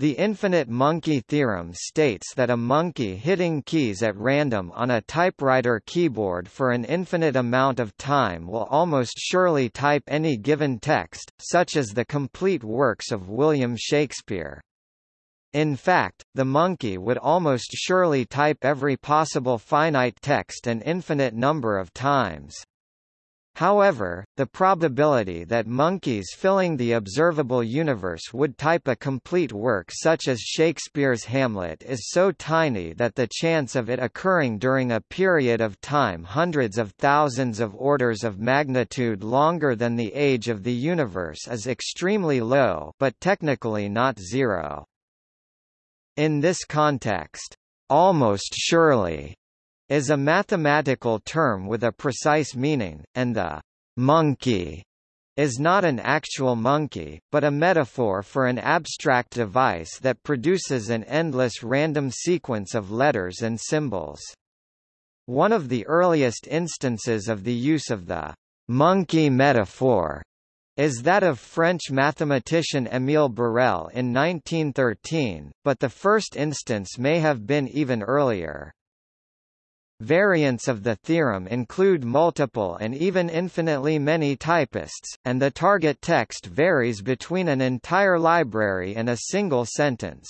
The infinite monkey theorem states that a monkey hitting keys at random on a typewriter keyboard for an infinite amount of time will almost surely type any given text, such as the complete works of William Shakespeare. In fact, the monkey would almost surely type every possible finite text an infinite number of times. However, the probability that monkeys filling the observable universe would type a complete work such as Shakespeare's Hamlet is so tiny that the chance of it occurring during a period of time hundreds of thousands of orders of magnitude longer than the age of the universe is extremely low but technically not zero. In this context, almost surely is a mathematical term with a precise meaning, and the monkey is not an actual monkey, but a metaphor for an abstract device that produces an endless random sequence of letters and symbols. One of the earliest instances of the use of the monkey metaphor is that of French mathematician Émile Borel in 1913, but the first instance may have been even earlier. Variants of the theorem include multiple and even infinitely many typists, and the target text varies between an entire library and a single sentence.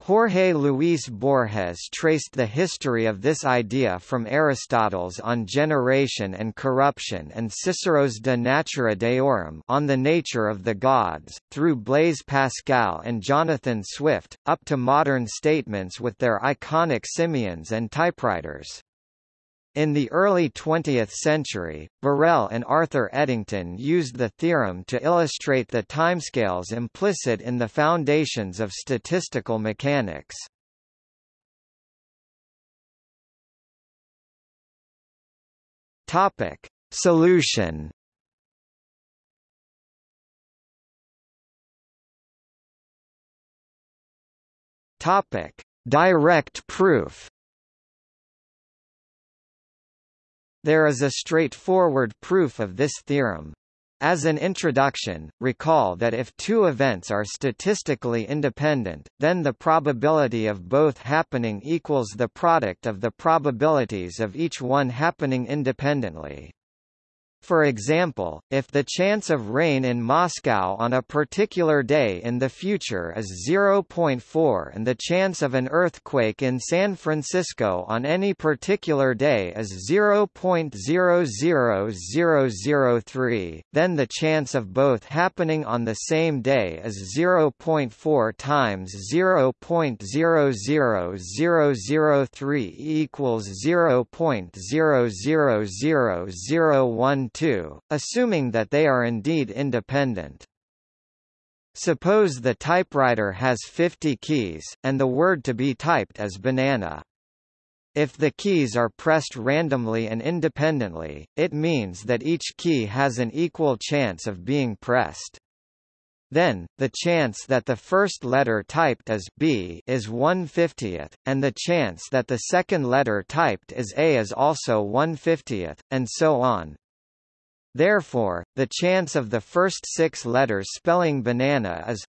Jorge Luis Borges traced the history of this idea from Aristotle's On Generation and Corruption and Cicero's De Natura Deorum on the nature of the gods, through Blaise Pascal and Jonathan Swift, up to modern statements with their iconic simians and typewriters. In the early 20th century, Borel and Arthur Eddington used the theorem to illustrate the timescales implicit in the foundations of statistical mechanics. Topic: Solution. Topic: Direct proof. There is a straightforward proof of this theorem. As an introduction, recall that if two events are statistically independent, then the probability of both happening equals the product of the probabilities of each one happening independently. For example, if the chance of rain in Moscow on a particular day in the future is 0.4 and the chance of an earthquake in San Francisco on any particular day is 0.00003, then the chance of both happening on the same day is 0.4 times 0.00003 equals 0.00001 2, assuming that they are indeed independent. Suppose the typewriter has 50 keys, and the word to be typed is banana. If the keys are pressed randomly and independently, it means that each key has an equal chance of being pressed. Then, the chance that the first letter typed as B is 1 50th, and the chance that the second letter typed as A is also 1 50th, and so on. Therefore, the chance of the first six letters spelling banana is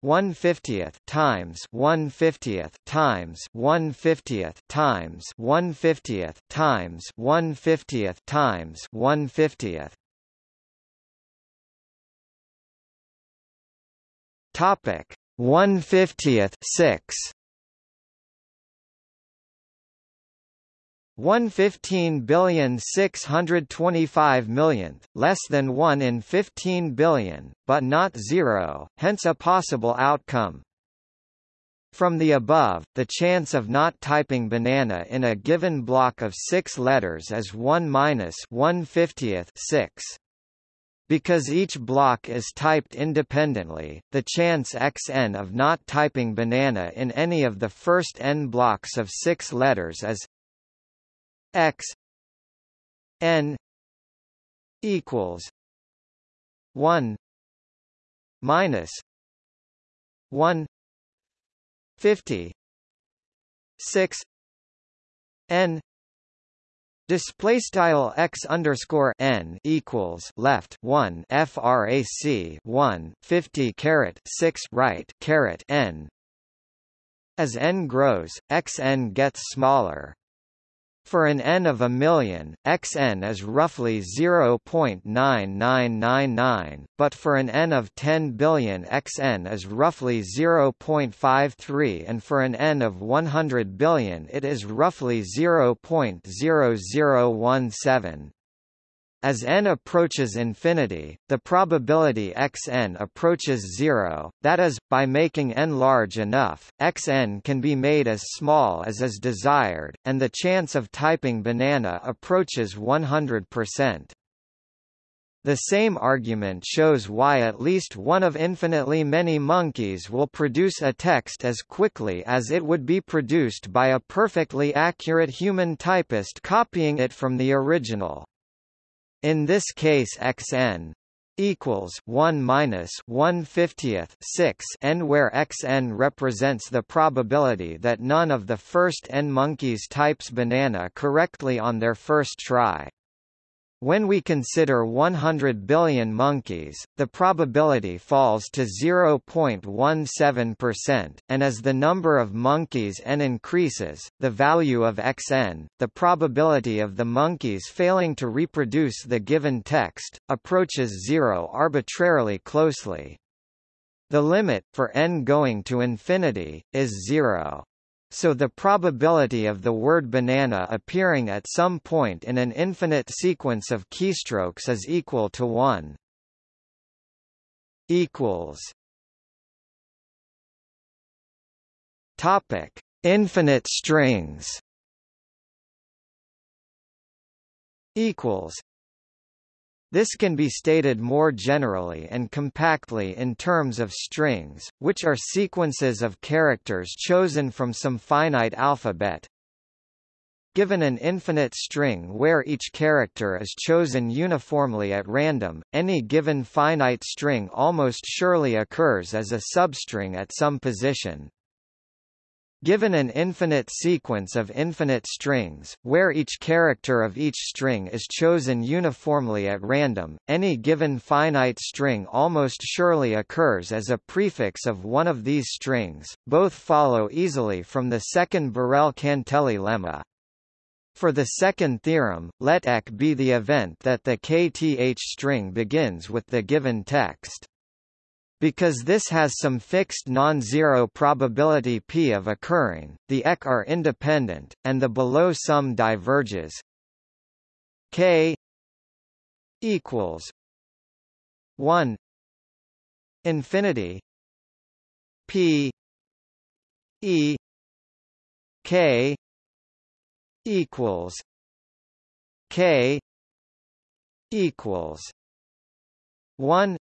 1 50th times 1 50th times 1 50th times 1 50th times 1 50th times 1 50th Topic 1 50th 6 115 billion 625 millionth, less than 1 in 15 billion, but not zero, hence a possible outcome. From the above, the chance of not typing banana in a given block of six letters is 1 minus 150th 6. Because each block is typed independently, the chance xn of not typing banana in any of the first n blocks of six letters is x n equals 1 minus 1 50 6 n Display style x underscore n equals left one frac one fifty caret six right caret n. As n grows, xn gets smaller. For an n of a million, xn is roughly 0.9999, but for an n of 10 billion xn is roughly 0.53 and for an n of 100 billion it is roughly 0.0017. As n approaches infinity, the probability xn approaches zero, that is, by making n large enough, xn can be made as small as is desired, and the chance of typing banana approaches 100%. The same argument shows why at least one of infinitely many monkeys will produce a text as quickly as it would be produced by a perfectly accurate human typist copying it from the original. In this case xn equals 1 minus 1 fiftieth 6 n where xn represents the probability that none of the first n monkeys types banana correctly on their first try. When we consider 100 billion monkeys, the probability falls to 0.17%, and as the number of monkeys n increases, the value of xn, the probability of the monkeys failing to reproduce the given text, approaches zero arbitrarily closely. The limit, for n going to infinity, is zero. So the probability of the word banana appearing at some point in an infinite sequence of keystrokes is equal to 1. equals Topic: Infinite strings. Equals this can be stated more generally and compactly in terms of strings, which are sequences of characters chosen from some finite alphabet. Given an infinite string where each character is chosen uniformly at random, any given finite string almost surely occurs as a substring at some position. Given an infinite sequence of infinite strings, where each character of each string is chosen uniformly at random, any given finite string almost surely occurs as a prefix of one of these strings. Both follow easily from the second Borel-Cantelli lemma. For the second theorem, let ek be the event that the kth string begins with the given text. Because this has some fixed non-zero probability p of occurring, the ek are independent, and the below sum diverges. K equals 1 infinity p e k equals k equals 1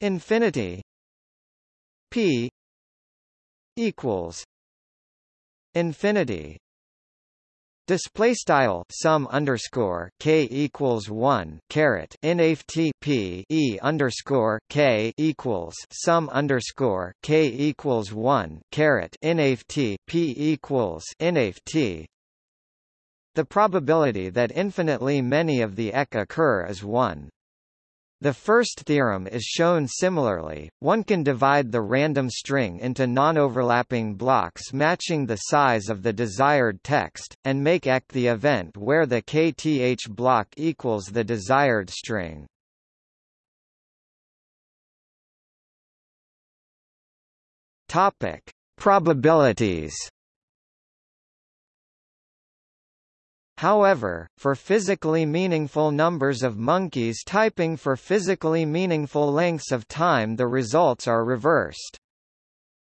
infinity p equals infinity Display style sum underscore k equals one caret nft p e underscore k equals sum underscore k equals one caret nft p equals nft. The probability that infinitely many of the ek occur is one. The first theorem is shown similarly, one can divide the random string into non-overlapping blocks matching the size of the desired text, and make ek the event where the kth block equals the desired string. Topic: Probabilities However, for physically meaningful numbers of monkeys typing for physically meaningful lengths of time the results are reversed.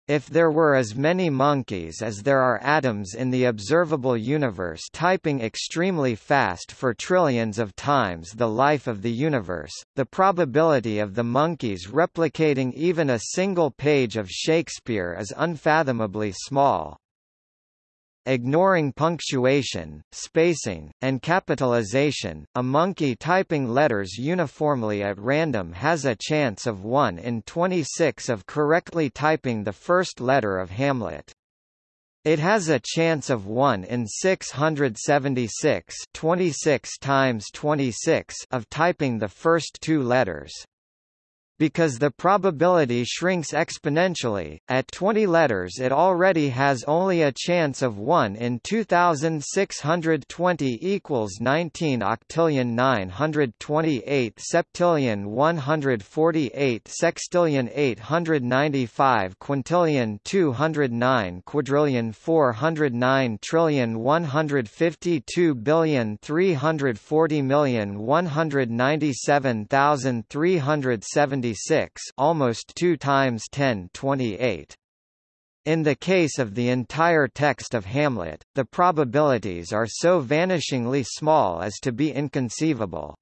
If there were as many monkeys as there are atoms in the observable universe typing extremely fast for trillions of times the life of the universe, the probability of the monkeys replicating even a single page of Shakespeare is unfathomably small. Ignoring punctuation, spacing, and capitalization, a monkey typing letters uniformly at random has a chance of 1 in 26 of correctly typing the first letter of Hamlet. It has a chance of 1 in 676 26 times 26 of typing the first two letters. Because the probability shrinks exponentially, at 20 letters it already has only a chance of 1 in 2620 equals 19 octillion 928 septillion 148 sextillion 895 quintillion 209 quadrillion 409 trillion 152 billion 340 million 197,370 76 almost 2 times 1028. In the case of the entire text of Hamlet, the probabilities are so vanishingly small as to be inconceivable.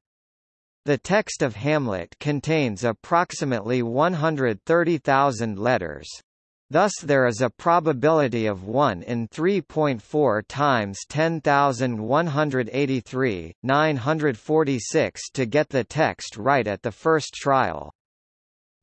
The text of Hamlet contains approximately 130,000 letters. Thus there is a probability of 1 in 3.4 times 10,183, 946 to get the text right at the first trial.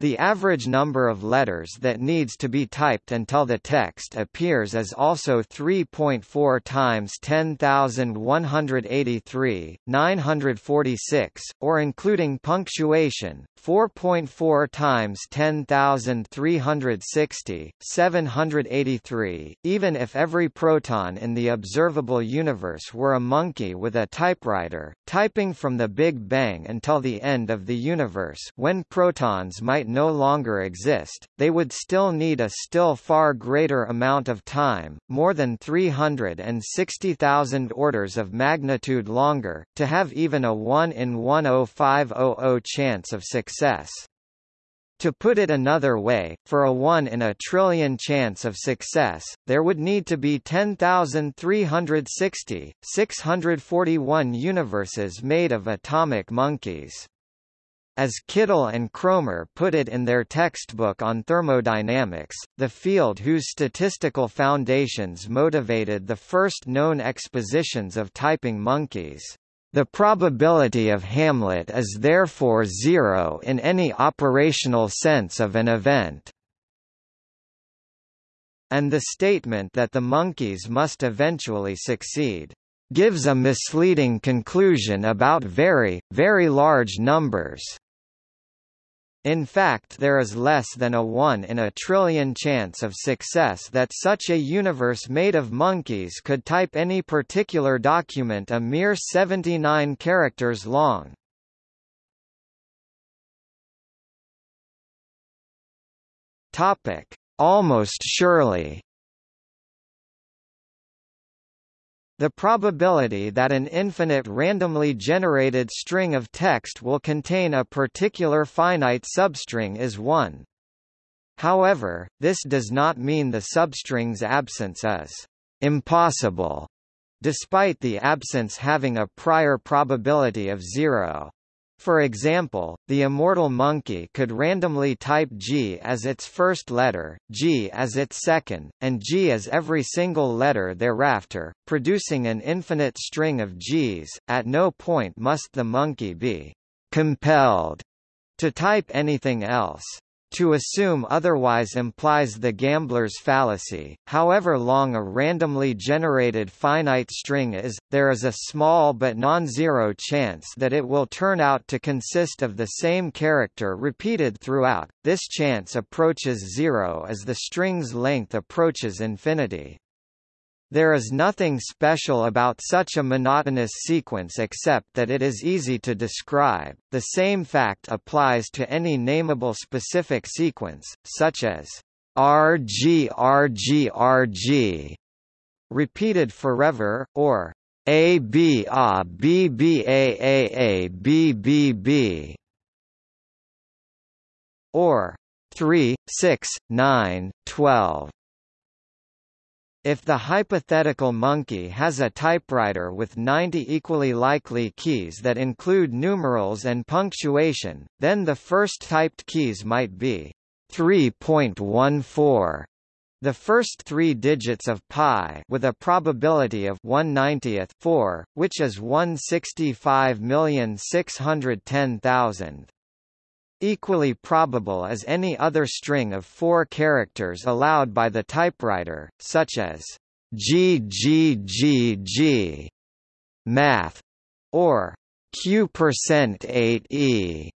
The average number of letters that needs to be typed until the text appears is also 3.4 times 10,183, 946, or including punctuation, 4.4 times 10,360, 783. Even if every proton in the observable universe were a monkey with a typewriter, typing from the Big Bang until the end of the universe when protons might no longer exist, they would still need a still far greater amount of time, more than 360,000 orders of magnitude longer, to have even a 1 in 10500 chance of success. To put it another way, for a 1 in a trillion chance of success, there would need to be 10,360, 641 universes made of atomic monkeys. As Kittel and Kroemer put it in their textbook on thermodynamics, the field whose statistical foundations motivated the first known expositions of typing monkeys the probability of Hamlet is therefore zero in any operational sense of an event. And the statement that the monkeys must eventually succeed gives a misleading conclusion about very, very large numbers. In fact there is less than a 1 in a trillion chance of success that such a universe made of monkeys could type any particular document a mere 79 characters long. Almost surely The probability that an infinite randomly generated string of text will contain a particular finite substring is 1. However, this does not mean the substring's absence is impossible, despite the absence having a prior probability of zero. For example, the immortal monkey could randomly type G as its first letter, G as its second, and G as every single letter thereafter, producing an infinite string of Gs. At no point must the monkey be compelled to type anything else. To assume otherwise implies the gambler's fallacy. However long a randomly generated finite string is, there is a small but non-zero chance that it will turn out to consist of the same character repeated throughout. This chance approaches zero as the string's length approaches infinity. There is nothing special about such a monotonous sequence except that it is easy to describe. The same fact applies to any nameable specific sequence, such as RG RG RG, repeated forever, or A B A B B A A A B B B, or 3, 6, 9, 12. If the hypothetical monkey has a typewriter with 90 equally likely keys that include numerals and punctuation, then the first typed keys might be 3.14 the first three digits of pi with a probability of 1/90th 4, which is 165,610,000 equally probable as any other string of four characters allowed by the typewriter, such as GGGG math or Q percent 8e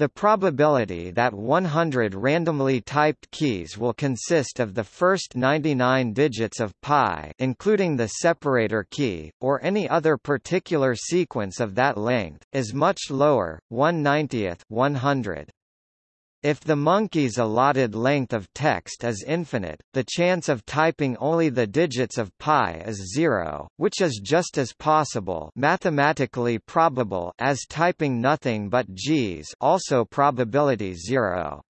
the probability that 100 randomly typed keys will consist of the first 99 digits of pi including the separator key, or any other particular sequence of that length, is much lower, 1 90th 100. If the monkey's allotted length of text is infinite, the chance of typing only the digits of pi is zero, which is just as possible mathematically probable as typing nothing but g's also probability zero.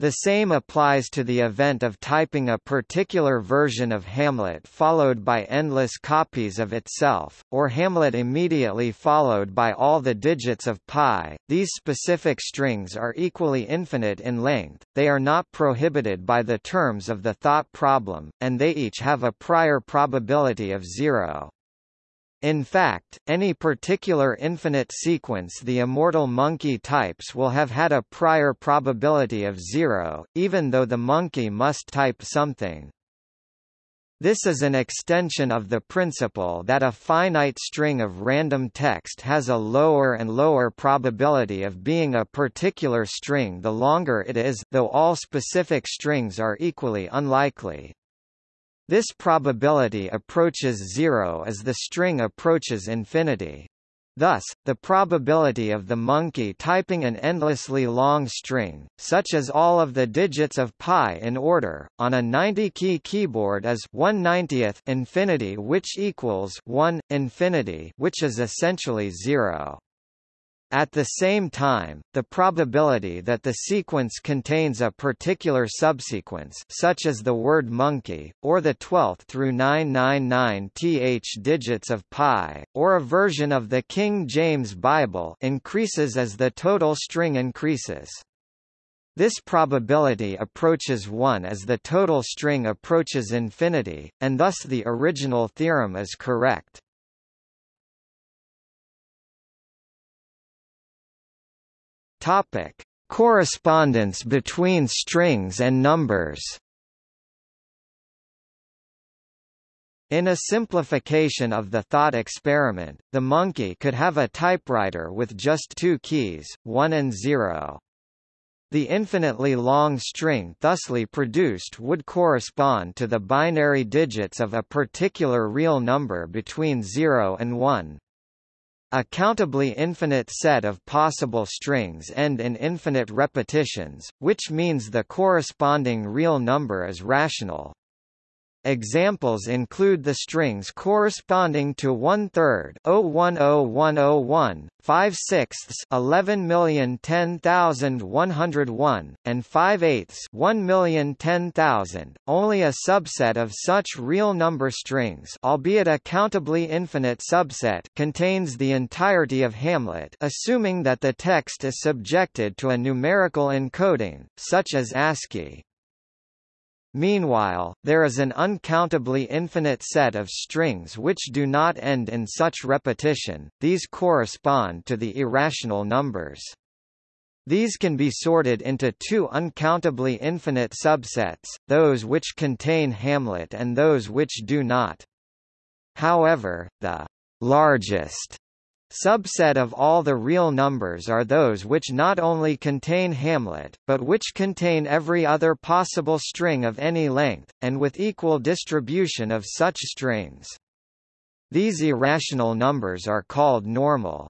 The same applies to the event of typing a particular version of Hamlet followed by endless copies of itself, or Hamlet immediately followed by all the digits of pi. These specific strings are equally infinite in length, they are not prohibited by the terms of the thought problem, and they each have a prior probability of zero. In fact, any particular infinite sequence the immortal monkey types will have had a prior probability of zero, even though the monkey must type something. This is an extension of the principle that a finite string of random text has a lower and lower probability of being a particular string the longer it is, though all specific strings are equally unlikely. This probability approaches zero as the string approaches infinity. Thus, the probability of the monkey typing an endlessly long string, such as all of the digits of pi in order, on a 90-key keyboard is 1 90th infinity which equals 1, infinity which is essentially zero. At the same time, the probability that the sequence contains a particular subsequence such as the word monkey, or the 12th through 999 th digits of pi, or a version of the King James Bible increases as the total string increases. This probability approaches 1 as the total string approaches infinity, and thus the original theorem is correct. Topic: Correspondence between strings and numbers. In a simplification of the thought experiment, the monkey could have a typewriter with just two keys, 1 and 0. The infinitely long string thusly produced would correspond to the binary digits of a particular real number between 0 and 1. A countably infinite set of possible strings end in infinite repetitions, which means the corresponding real number is rational. Examples include the strings corresponding to oh, one third 010101, five sixths 11010101, and five eighths 1010000. Only a subset of such real number strings, albeit a countably infinite subset, contains the entirety of Hamlet, assuming that the text is subjected to a numerical encoding, such as ASCII. Meanwhile, there is an uncountably infinite set of strings which do not end in such repetition, these correspond to the irrational numbers. These can be sorted into two uncountably infinite subsets, those which contain Hamlet and those which do not. However, the largest Subset of all the real numbers are those which not only contain Hamlet, but which contain every other possible string of any length, and with equal distribution of such strings. These irrational numbers are called normal.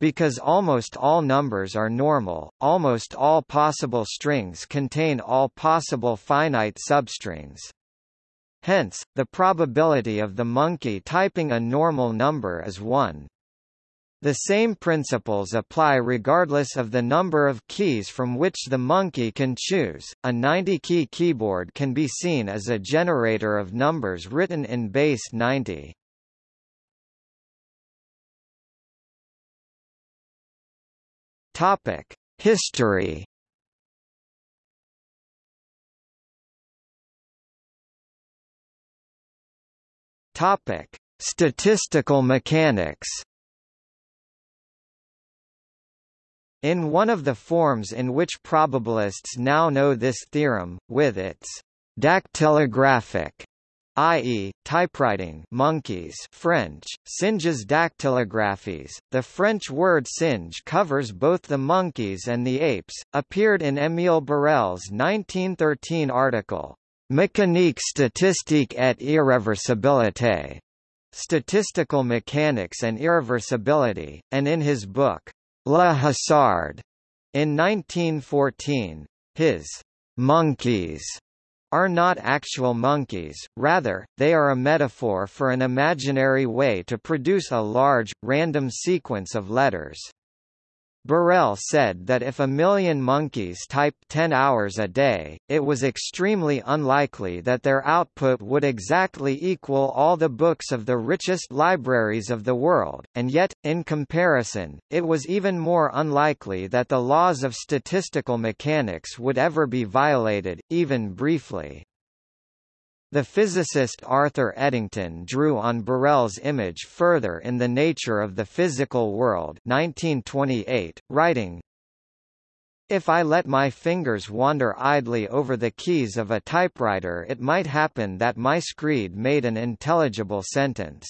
Because almost all numbers are normal, almost all possible strings contain all possible finite substrings. Hence, the probability of the monkey typing a normal number is 1. The same principles apply regardless of the number of keys from which the monkey can choose. A 90-key keyboard can be seen as a generator of numbers written in base 90. Topic: History. Topic: Statistical mechanics. In one of the forms in which probabilists now know this theorem, with its dactylographic i.e., typewriting monkeys French, singes dactylographes. The French word singe covers both the monkeys and the apes, appeared in Émile Borel's 1913 article, Mécanique statistique et irréversibilité, Statistical Mechanics and Irreversibility, and in his book, Le Hasard, in 1914. His monkeys are not actual monkeys, rather, they are a metaphor for an imaginary way to produce a large, random sequence of letters. Borel said that if a million monkeys typed 10 hours a day, it was extremely unlikely that their output would exactly equal all the books of the richest libraries of the world, and yet, in comparison, it was even more unlikely that the laws of statistical mechanics would ever be violated, even briefly. The physicist Arthur Eddington drew on Borel's image further in The Nature of the Physical World 1928, writing, if I let my fingers wander idly over the keys of a typewriter it might happen that my screed made an intelligible sentence.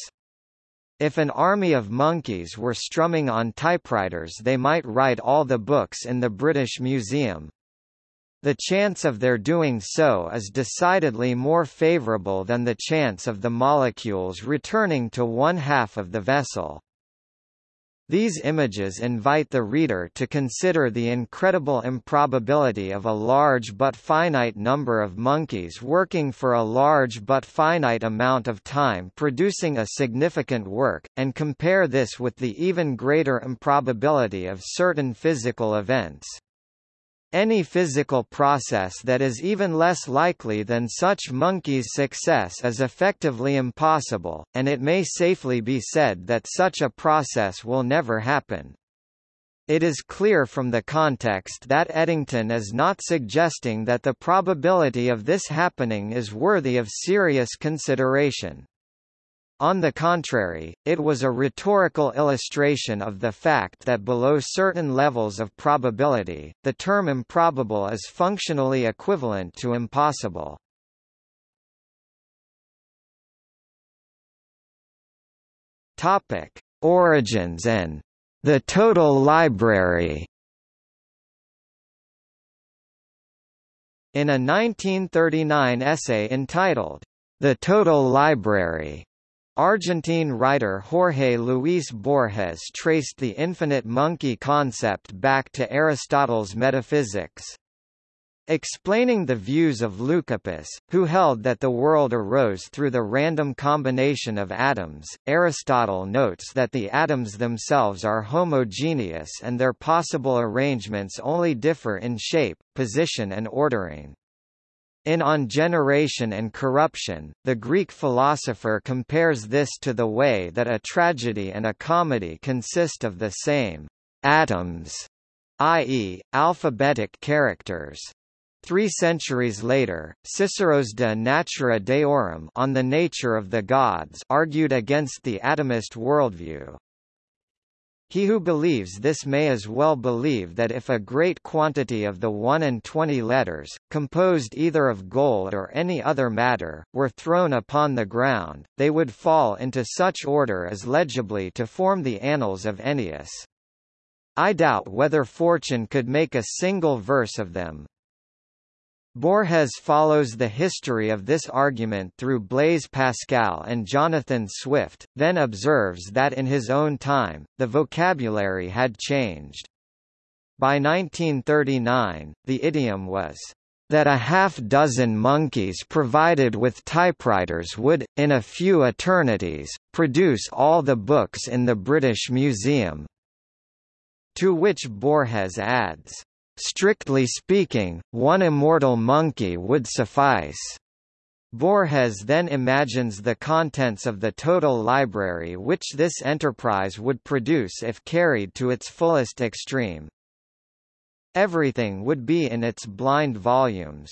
If an army of monkeys were strumming on typewriters they might write all the books in the British Museum, the chance of their doing so is decidedly more favorable than the chance of the molecules returning to one half of the vessel. These images invite the reader to consider the incredible improbability of a large but finite number of monkeys working for a large but finite amount of time producing a significant work, and compare this with the even greater improbability of certain physical events. Any physical process that is even less likely than such monkeys' success is effectively impossible, and it may safely be said that such a process will never happen. It is clear from the context that Eddington is not suggesting that the probability of this happening is worthy of serious consideration. On the contrary, it was a rhetorical illustration of the fact that below certain levels of probability, the term improbable is functionally equivalent to impossible. Topic: Origins and the total library. In a 1939 essay entitled The Total Library, Argentine writer Jorge Luis Borges traced the infinite monkey concept back to Aristotle's metaphysics. Explaining the views of Leucippus, who held that the world arose through the random combination of atoms, Aristotle notes that the atoms themselves are homogeneous and their possible arrangements only differ in shape, position and ordering. In On Generation and Corruption, the Greek philosopher compares this to the way that a tragedy and a comedy consist of the same atoms, i.e., alphabetic characters. Three centuries later, Cicero's De Natura Deorum on the nature of the gods argued against the atomist worldview. He who believes this may as well believe that if a great quantity of the 1 and 20 letters, composed either of gold or any other matter, were thrown upon the ground, they would fall into such order as legibly to form the Annals of Ennius. I doubt whether fortune could make a single verse of them, Borges follows the history of this argument through Blaise Pascal and Jonathan Swift, then observes that in his own time, the vocabulary had changed. By 1939, the idiom was, "...that a half-dozen monkeys provided with typewriters would, in a few eternities, produce all the books in the British Museum." To which Borges adds, Strictly speaking, one immortal monkey would suffice. Borges then imagines the contents of the total library which this enterprise would produce if carried to its fullest extreme. Everything would be in its blind volumes.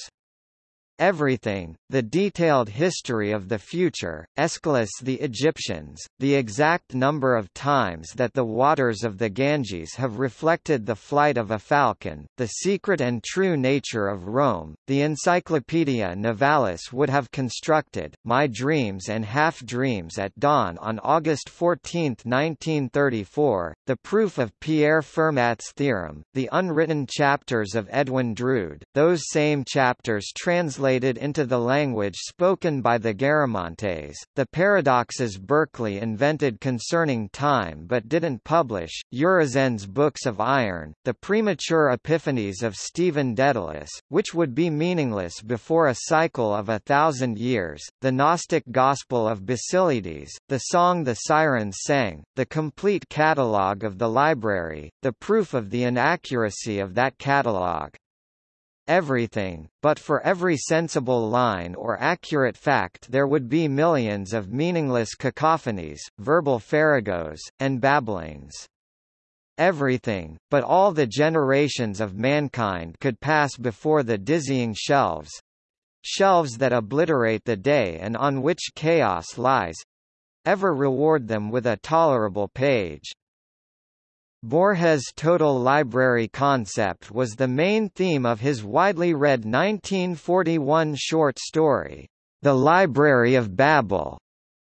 Everything, the detailed history of the future, Aeschylus the Egyptians, the exact number of times that the waters of the Ganges have reflected the flight of a falcon, the secret and true nature of Rome, the Encyclopaedia Novalis would have constructed, My Dreams and Half-Dreams at Dawn on August 14, 1934, the proof of Pierre Fermat's theorem, the unwritten chapters of Edwin Drood, those same chapters translated translated into the language spoken by the Garamantes, the paradoxes Berkeley invented concerning time but didn't publish, Urizen's Books of Iron, the premature epiphanies of Stephen Dedalus, which would be meaningless before a cycle of a thousand years, the Gnostic Gospel of Basilides, the song the Sirens sang, the complete catalogue of the library, the proof of the inaccuracy of that catalogue everything, but for every sensible line or accurate fact there would be millions of meaningless cacophonies, verbal farragos, and babblings. Everything, but all the generations of mankind could pass before the dizzying shelves shelves that obliterate the day and on which chaos lies ever reward them with a tolerable page. Borges' total library concept was the main theme of his widely read 1941 short story, The Library of Babel,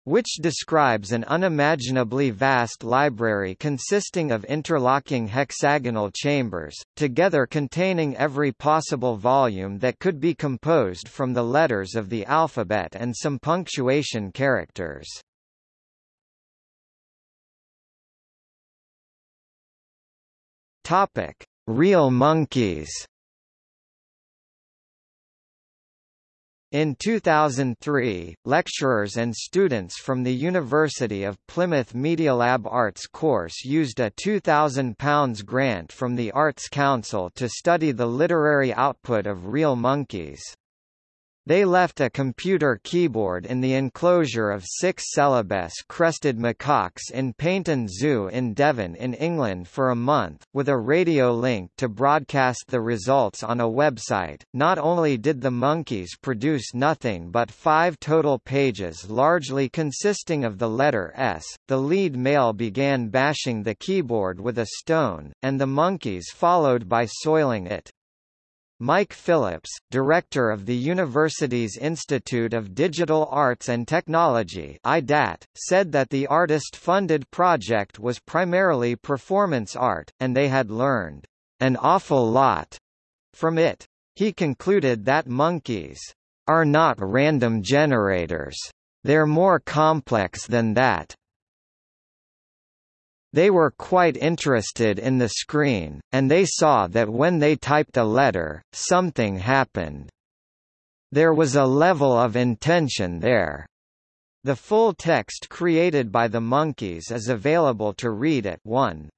which describes an unimaginably vast library consisting of interlocking hexagonal chambers, together containing every possible volume that could be composed from the letters of the alphabet and some punctuation characters. Topic: Real monkeys. In 2003, lecturers and students from the University of Plymouth Media Lab Arts course used a £2,000 grant from the Arts Council to study the literary output of real monkeys. They left a computer keyboard in the enclosure of six Celebes-crested macaques in Paignton Zoo in Devon in England for a month, with a radio link to broadcast the results on a website. Not only did the monkeys produce nothing but five total pages largely consisting of the letter S, the lead male began bashing the keyboard with a stone, and the monkeys followed by soiling it. Mike Phillips, director of the university's Institute of Digital Arts and Technology IDAT, said that the artist-funded project was primarily performance art, and they had learned an awful lot from it. He concluded that monkeys are not random generators. They're more complex than that. They were quite interested in the screen, and they saw that when they typed a letter, something happened. There was a level of intention there. The full text created by the monkeys is available to read at 1.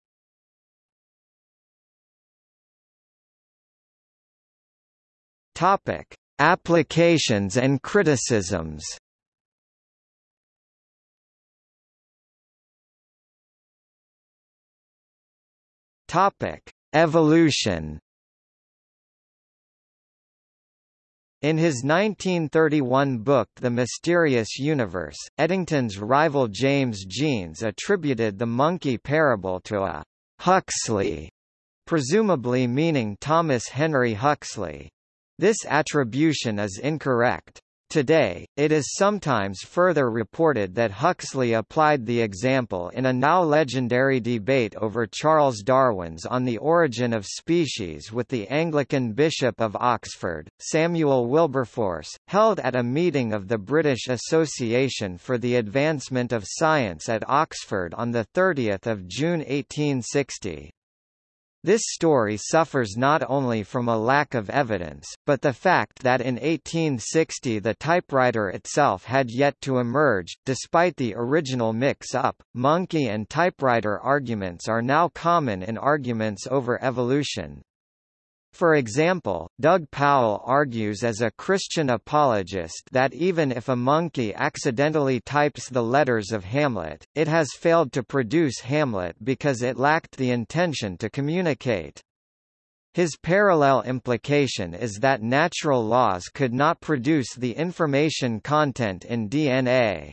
Topic: Applications and criticisms. Topic: Evolution. In his 1931 book The Mysterious Universe, Eddington's rival James Jeans attributed the monkey parable to a Huxley, presumably meaning Thomas Henry Huxley. This attribution is incorrect. Today, it is sometimes further reported that Huxley applied the example in a now legendary debate over Charles Darwin's On the Origin of Species with the Anglican Bishop of Oxford, Samuel Wilberforce, held at a meeting of the British Association for the Advancement of Science at Oxford on 30 June 1860. This story suffers not only from a lack of evidence, but the fact that in 1860 the typewriter itself had yet to emerge. Despite the original mix-up, monkey and typewriter arguments are now common in arguments over evolution. For example, Doug Powell argues as a Christian apologist that even if a monkey accidentally types the letters of Hamlet, it has failed to produce Hamlet because it lacked the intention to communicate. His parallel implication is that natural laws could not produce the information content in DNA.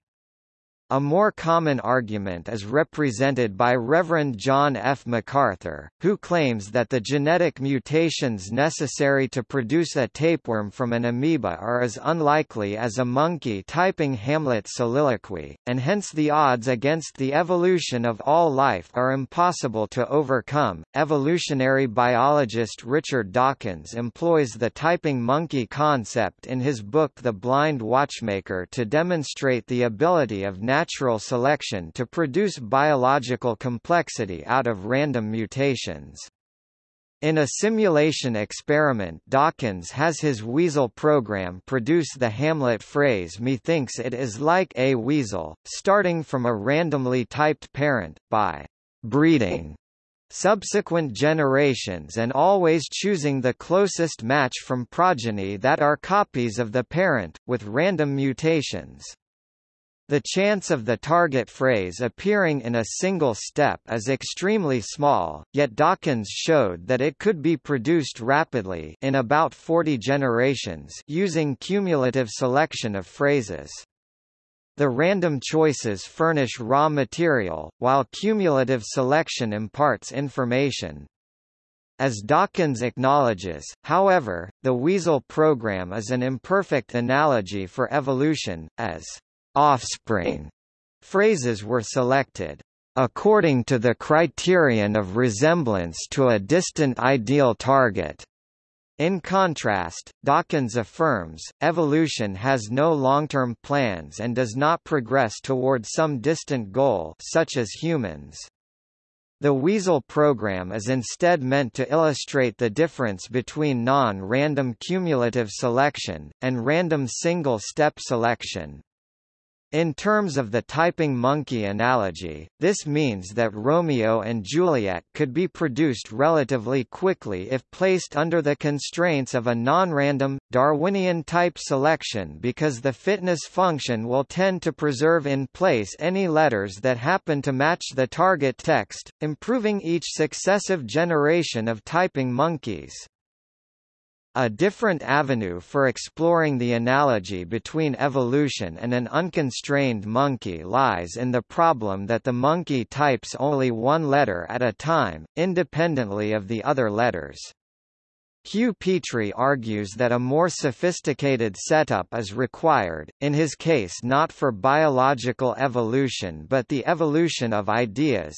A more common argument is represented by Reverend John F. MacArthur, who claims that the genetic mutations necessary to produce a tapeworm from an amoeba are as unlikely as a monkey typing Hamlet's soliloquy, and hence the odds against the evolution of all life are impossible to overcome. Evolutionary biologist Richard Dawkins employs the typing monkey concept in his book The Blind Watchmaker to demonstrate the ability of natural natural selection to produce biological complexity out of random mutations. In a simulation experiment Dawkins has his weasel program produce the Hamlet phrase methinks it is like a weasel, starting from a randomly typed parent, by breeding subsequent generations and always choosing the closest match from progeny that are copies of the parent, with random mutations. The chance of the target phrase appearing in a single step is extremely small, yet Dawkins showed that it could be produced rapidly in about 40 generations using cumulative selection of phrases. The random choices furnish raw material, while cumulative selection imparts information. As Dawkins acknowledges, however, the Weasel program is an imperfect analogy for evolution, as offspring phrases were selected according to the criterion of resemblance to a distant ideal target. In contrast, Dawkins affirms, evolution has no long-term plans and does not progress toward some distant goal such as humans. The Weasel program is instead meant to illustrate the difference between non-random cumulative selection, and random single-step selection. In terms of the typing monkey analogy, this means that Romeo and Juliet could be produced relatively quickly if placed under the constraints of a non-random, Darwinian type selection because the fitness function will tend to preserve in place any letters that happen to match the target text, improving each successive generation of typing monkeys. A different avenue for exploring the analogy between evolution and an unconstrained monkey lies in the problem that the monkey types only one letter at a time, independently of the other letters. Hugh Petrie argues that a more sophisticated setup is required, in his case not for biological evolution but the evolution of ideas,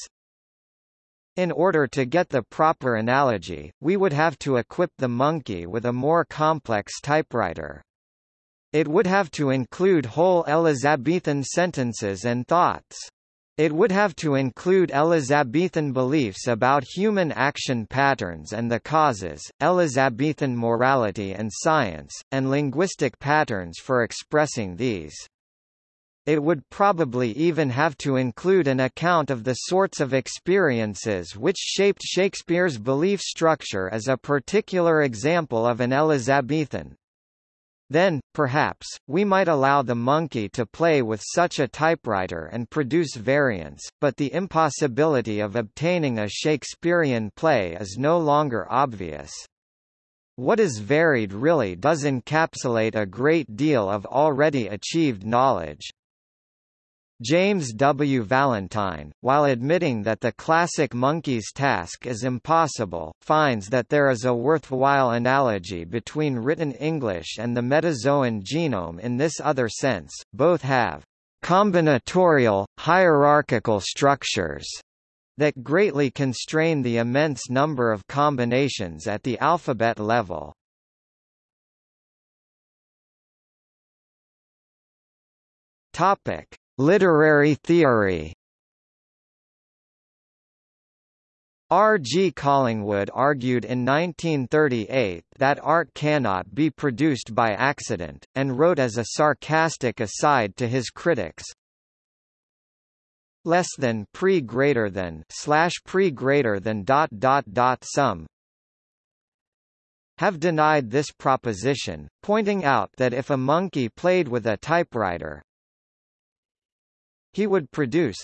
in order to get the proper analogy, we would have to equip the monkey with a more complex typewriter. It would have to include whole Elizabethan sentences and thoughts. It would have to include Elizabethan beliefs about human action patterns and the causes, Elizabethan morality and science, and linguistic patterns for expressing these. It would probably even have to include an account of the sorts of experiences which shaped Shakespeare's belief structure as a particular example of an Elizabethan. Then, perhaps, we might allow the monkey to play with such a typewriter and produce variants, but the impossibility of obtaining a Shakespearean play is no longer obvious. What is varied really does encapsulate a great deal of already achieved knowledge. James W. Valentine, while admitting that the classic monkey's task is impossible, finds that there is a worthwhile analogy between written English and the metazoan genome in this other sense, both have combinatorial, hierarchical structures that greatly constrain the immense number of combinations at the alphabet level. Topic: Literary theory R. G. Collingwood argued in 1938 that art cannot be produced by accident, and wrote as a sarcastic aside to his critics, less than pre greater than slash pre greater than dot dot dot some have denied this proposition, pointing out that if a monkey played with a typewriter, he would produce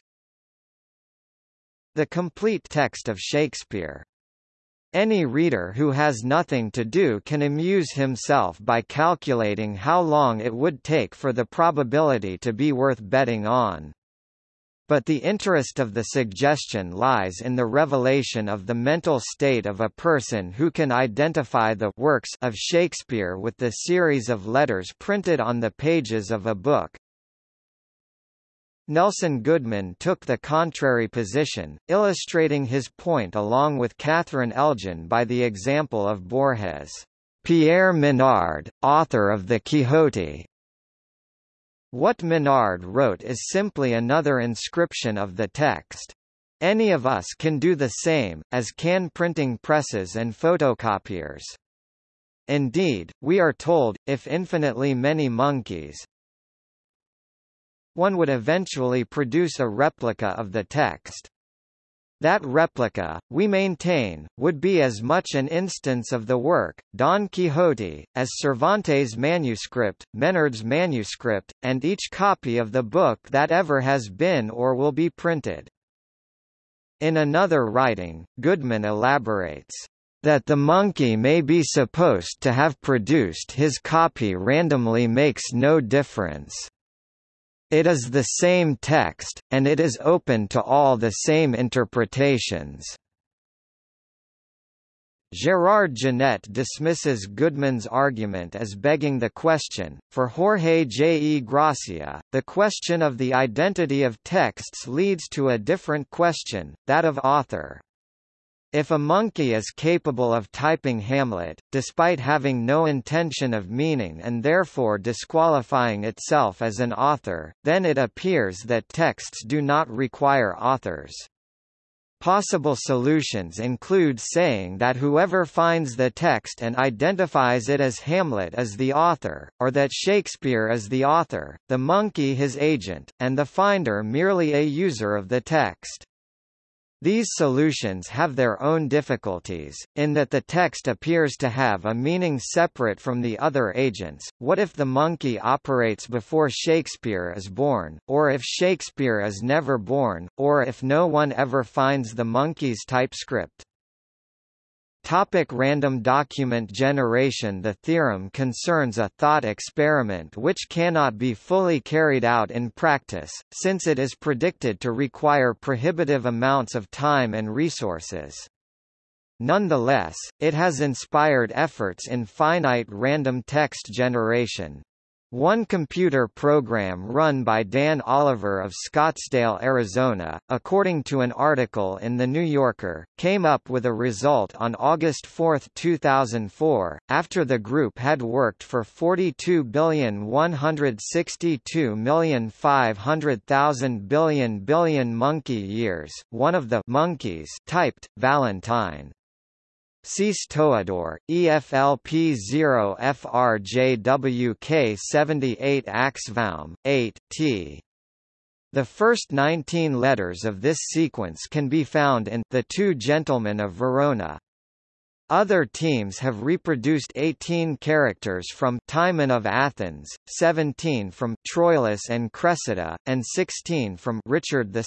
the complete text of Shakespeare. Any reader who has nothing to do can amuse himself by calculating how long it would take for the probability to be worth betting on. But the interest of the suggestion lies in the revelation of the mental state of a person who can identify the works of Shakespeare with the series of letters printed on the pages of a book. Nelson Goodman took the contrary position, illustrating his point along with Catherine Elgin by the example of Borges. Pierre Menard, author of the Quixote. What Menard wrote is simply another inscription of the text. Any of us can do the same, as can printing presses and photocopiers. Indeed, we are told, if infinitely many monkeys, one would eventually produce a replica of the text. That replica, we maintain, would be as much an instance of the work, Don Quixote, as Cervantes' manuscript, Menard's manuscript, and each copy of the book that ever has been or will be printed. In another writing, Goodman elaborates, that the monkey may be supposed to have produced his copy randomly makes no difference. It is the same text, and it is open to all the same interpretations. Gerard Genette dismisses Goodman's argument as begging the question. For Jorge J. E. Gracia, the question of the identity of texts leads to a different question, that of author. If a monkey is capable of typing Hamlet, despite having no intention of meaning and therefore disqualifying itself as an author, then it appears that texts do not require authors. Possible solutions include saying that whoever finds the text and identifies it as Hamlet is the author, or that Shakespeare is the author, the monkey his agent, and the finder merely a user of the text. These solutions have their own difficulties, in that the text appears to have a meaning separate from the other agents. What if the monkey operates before Shakespeare is born, or if Shakespeare is never born, or if no one ever finds the monkey's typescript? Topic random document generation The theorem concerns a thought experiment which cannot be fully carried out in practice, since it is predicted to require prohibitive amounts of time and resources. Nonetheless, it has inspired efforts in finite random text generation, one computer program run by Dan Oliver of Scottsdale, Arizona, according to an article in The New Yorker, came up with a result on August 4, 2004, after the group had worked for 42,162,500,000 billion billion monkey years. One of the monkeys typed Valentine Cease Toador, EFLP0 FRJWK78 Axvaum, 8 t. The first 19 letters of this sequence can be found in The Two Gentlemen of Verona. Other teams have reproduced 18 characters from Timon of Athens, 17 from Troilus and Cressida, and 16 from Richard II.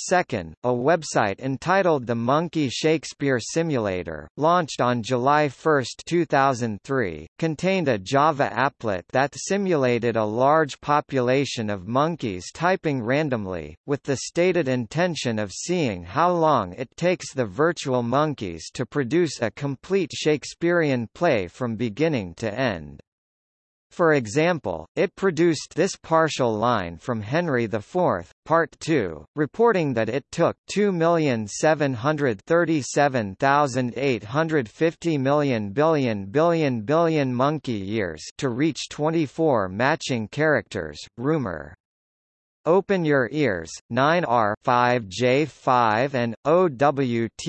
A website entitled The Monkey Shakespeare Simulator, launched on July 1, 2003, contained a Java applet that simulated a large population of monkeys typing randomly, with the stated intention of seeing how long it takes the virtual monkeys to produce a complete Shakespearean play from beginning to end. For example, it produced this partial line from Henry IV, Part 2, reporting that it took 2,737,850 million billion billion billion monkey years to reach 24 matching characters. Rumor Open Your Ears, 9R 5J5 and OWTYZ0D.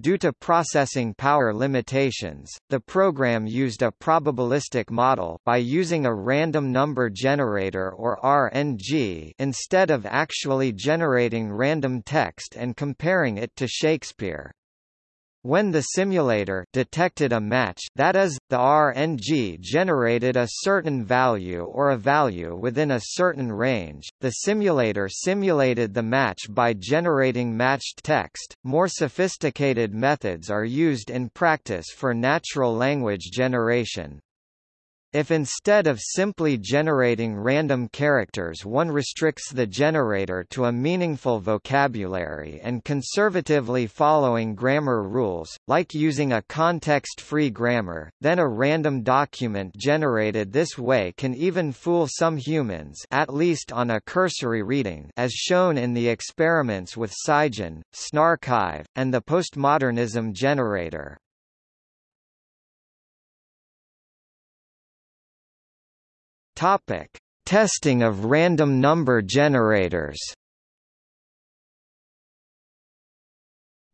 Due to processing power limitations, the program used a probabilistic model by using a random number generator or RNG instead of actually generating random text and comparing it to Shakespeare. When the simulator detected a match that is, the RNG generated a certain value or a value within a certain range, the simulator simulated the match by generating matched text. More sophisticated methods are used in practice for natural language generation. If instead of simply generating random characters one restricts the generator to a meaningful vocabulary and conservatively following grammar rules, like using a context-free grammar, then a random document generated this way can even fool some humans at least on a cursory reading as shown in the experiments with SCIgen, snarXiv, and the postmodernism generator. Topic: Testing of random number generators.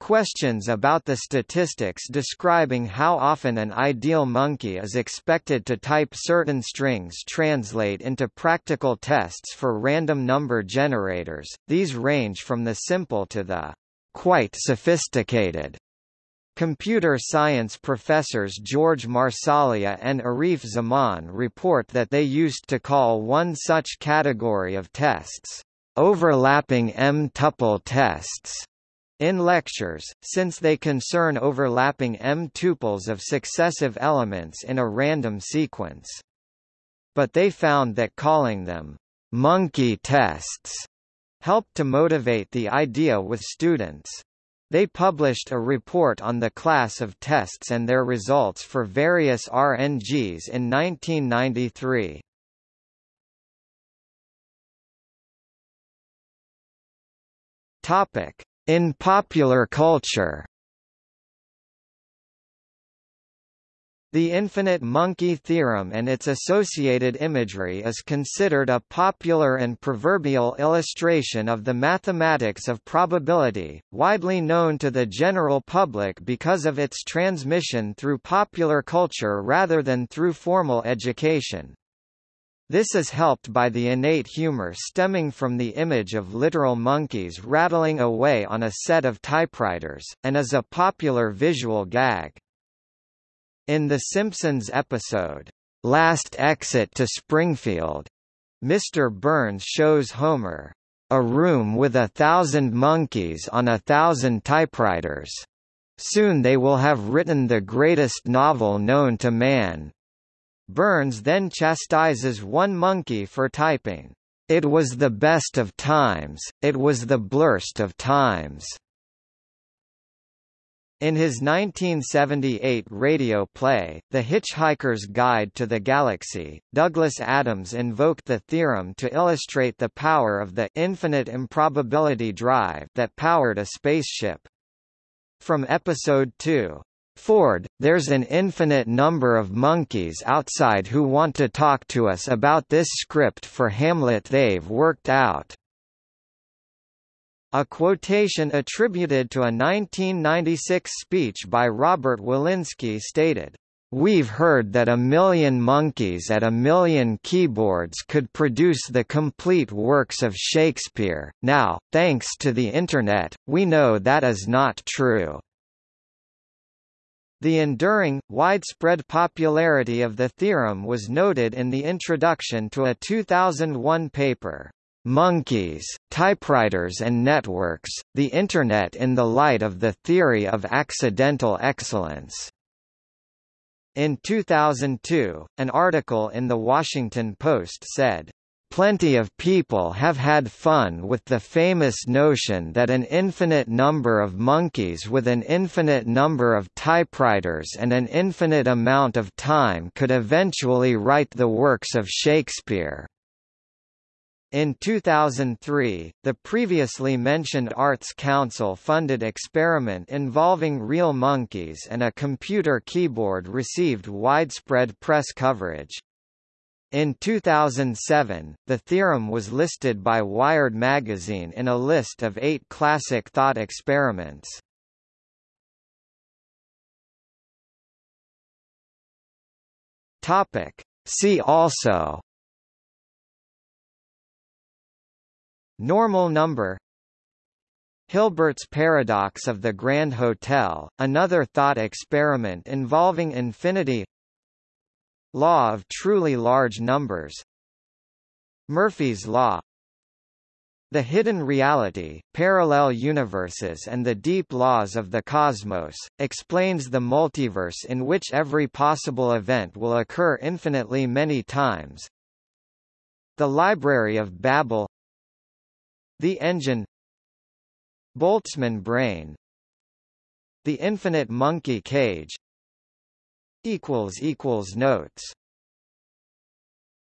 Questions about the statistics describing how often an ideal monkey is expected to type certain strings translate into practical tests for random number generators. These range from the simple to the quite sophisticated. Computer science professors George Marsaglia and Arif Zaman report that they used to call one such category of tests, overlapping M-tuple tests, in lectures, since they concern overlapping M-tuples of successive elements in a random sequence. But they found that calling them monkey tests helped to motivate the idea with students. They published a report on the class of tests and their results for various RNGs in 1993. Topic: In popular culture The infinite monkey theorem and its associated imagery is considered a popular and proverbial illustration of the mathematics of probability, widely known to the general public because of its transmission through popular culture rather than through formal education. This is helped by the innate humor stemming from the image of literal monkeys rattling away on a set of typewriters, and is a popular visual gag. In The Simpsons episode, Last Exit to Springfield, Mr. Burns shows Homer, a room with a thousand monkeys on a thousand typewriters. Soon they will have written the greatest novel known to man. Burns then chastises one monkey for typing, It was the best of times, it was the blurst of times. In his 1978 radio play, The Hitchhiker's Guide to the Galaxy, Douglas Adams invoked the theorem to illustrate the power of the infinite improbability drive that powered a spaceship. From Episode 2, Ford, there's an infinite number of monkeys outside who want to talk to us about this script for Hamlet they've worked out. A quotation attributed to a 1996 speech by Robert Wilensky stated, We've heard that a million monkeys at a million keyboards could produce the complete works of Shakespeare. Now, thanks to the Internet, we know that is not true. The enduring, widespread popularity of the theorem was noted in the introduction to a 2001 paper, Monkeys, Typewriters and Networks, the Internet in the Light of the Theory of Accidental Excellence. In 2002, an article in The Washington Post said, Plenty of people have had fun with the famous notion that an infinite number of monkeys with an infinite number of typewriters and an infinite amount of time could eventually write the works of Shakespeare. In 2003, the previously mentioned Arts Council funded experiment involving real monkeys and a computer keyboard received widespread press coverage. In 2007, the theorem was listed by Wired magazine in a list of eight classic thought experiments. See also Normal number. Hilbert's paradox of the Grand Hotel, another thought experiment involving infinity. Law of truly large numbers. Murphy's Law. The hidden reality, parallel universes and the deep laws of the cosmos, explains the multiverse in which every possible event will occur infinitely many times. The Library of Babel The Engine. Boltzmann brain. The infinite monkey cage. Notes